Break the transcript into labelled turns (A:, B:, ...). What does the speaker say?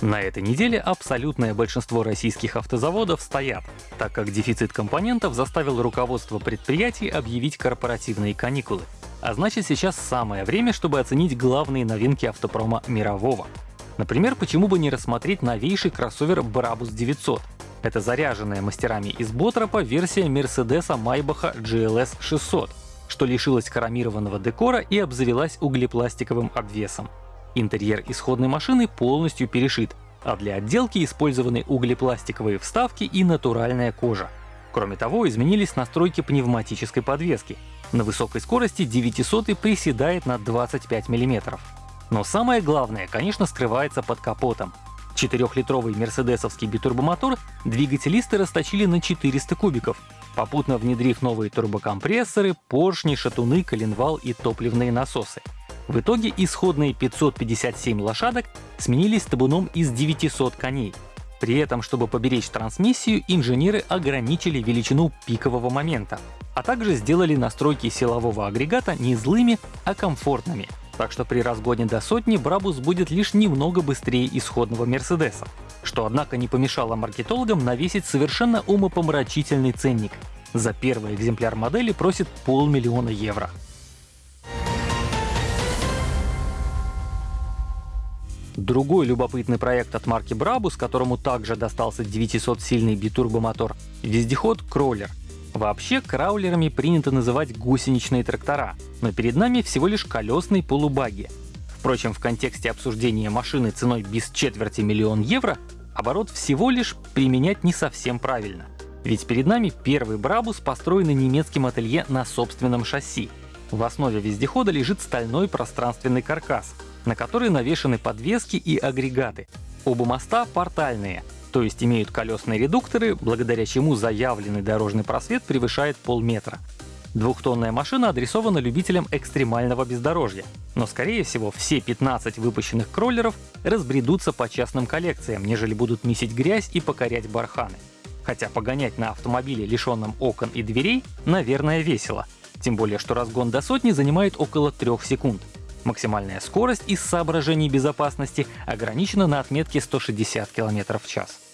A: На этой неделе абсолютное большинство российских автозаводов стоят, так как дефицит компонентов заставил руководство предприятий объявить корпоративные каникулы. А значит сейчас самое время, чтобы оценить главные новинки автопрома мирового. Например, почему бы не рассмотреть новейший кроссовер Brabus 900. Это заряженная мастерами из Ботропа версия Мерседеса Майбаха GLS 600, что лишилась хромированного декора и обзавелась углепластиковым обвесом. Интерьер исходной машины полностью перешит, а для отделки использованы углепластиковые вставки и натуральная кожа. Кроме того, изменились настройки пневматической подвески. На высокой скорости 900 приседает на 25 мм. Но самое главное, конечно, скрывается под капотом. Четырехлитровый мерседесовский битурбомотор двигателисты расточили на 400 кубиков, попутно внедрив новые турбокомпрессоры, поршни, шатуны, коленвал и топливные насосы. В итоге исходные 557 лошадок сменились табуном из 900 коней. При этом, чтобы поберечь трансмиссию, инженеры ограничили величину пикового момента, а также сделали настройки силового агрегата не злыми, а комфортными. Так что при разгоне до сотни Брабус будет лишь немного быстрее исходного Мерседеса. Что, однако, не помешало маркетологам навесить совершенно умопомрачительный ценник. За первый экземпляр модели просит полмиллиона евро. Другой любопытный проект от марки Brabus, которому также достался 900-сильный битурбомотор — вездеход Кроллер. Вообще, краулерами принято называть гусеничные трактора, но перед нами всего лишь колесный полубаги. Впрочем, в контексте обсуждения машины ценой без четверти миллион евро, оборот всего лишь применять не совсем правильно. Ведь перед нами первый Брабус, построенный немецким ателье на собственном шасси. В основе вездехода лежит стальной пространственный каркас, на который навешаны подвески и агрегаты. Оба моста портальные, то есть имеют колесные редукторы, благодаря чему заявленный дорожный просвет превышает полметра. Двухтонная машина адресована любителям экстремального бездорожья, но скорее всего все 15 выпущенных кроллеров разбредутся по частным коллекциям, нежели будут месить грязь и покорять барханы. Хотя погонять на автомобиле, лишенном окон и дверей, наверное, весело. Тем более, что разгон до сотни занимает около 3 секунд. Максимальная скорость из соображений безопасности ограничена на отметке 160 км в час.